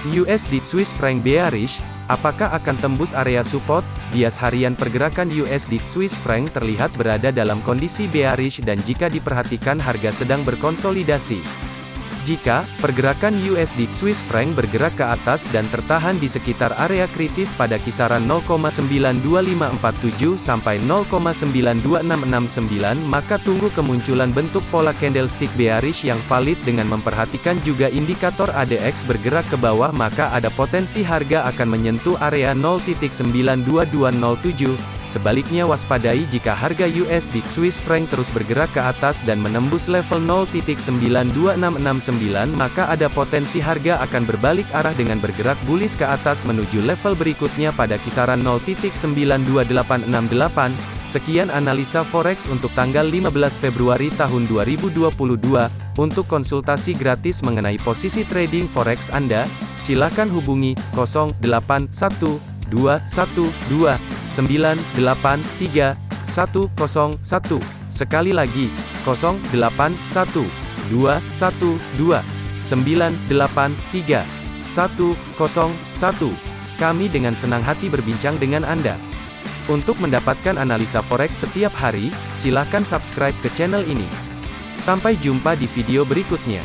USD Swiss franc bearish, apakah akan tembus area support? Bias harian pergerakan USD Swiss franc terlihat berada dalam kondisi bearish dan jika diperhatikan harga sedang berkonsolidasi. Jika pergerakan USD Swiss franc bergerak ke atas dan tertahan di sekitar area kritis pada kisaran 0,92547 sampai 0,92669 maka tunggu kemunculan bentuk pola candlestick bearish yang valid dengan memperhatikan juga indikator ADX bergerak ke bawah maka ada potensi harga akan menyentuh area 0.92207 Sebaliknya waspadai jika harga USD Swiss franc terus bergerak ke atas dan menembus level 0.92669 maka ada potensi harga akan berbalik arah dengan bergerak bullish ke atas menuju level berikutnya pada kisaran 0.92868. Sekian analisa forex untuk tanggal 15 Februari tahun 2022. Untuk konsultasi gratis mengenai posisi trading forex Anda, silakan hubungi 081212 983 101. Sekali lagi, 081 212 983 101. Kami dengan senang hati berbincang dengan Anda. Untuk mendapatkan analisa forex setiap hari, silakan subscribe ke channel ini. Sampai jumpa di video berikutnya.